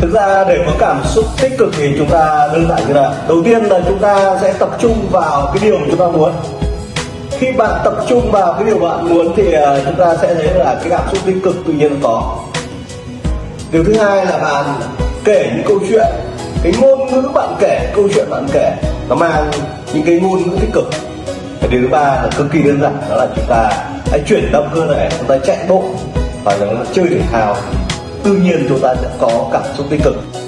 thực ra để có cảm xúc tích cực thì chúng ta đơn giản như là, đầu tiên là chúng ta sẽ tập trung vào cái điều mà chúng ta muốn. Khi bạn tập trung vào cái điều bạn muốn thì à, chúng ta sẽ thấy là cái cảm xúc tích cực tự nhiên có. Điều thứ hai là bạn kể những câu chuyện, cái ngôn ngữ bạn kể, câu chuyện bạn kể, nó mang những cái ngôn ngữ tích cực. Và điều thứ ba là cực kỳ đơn giản, đó là chúng ta hãy chuyển động cơ thể, chúng ta chạy bộ và chúng ta chơi thể thao tự nhiên chúng ta sẽ có cảm xúc tích cực.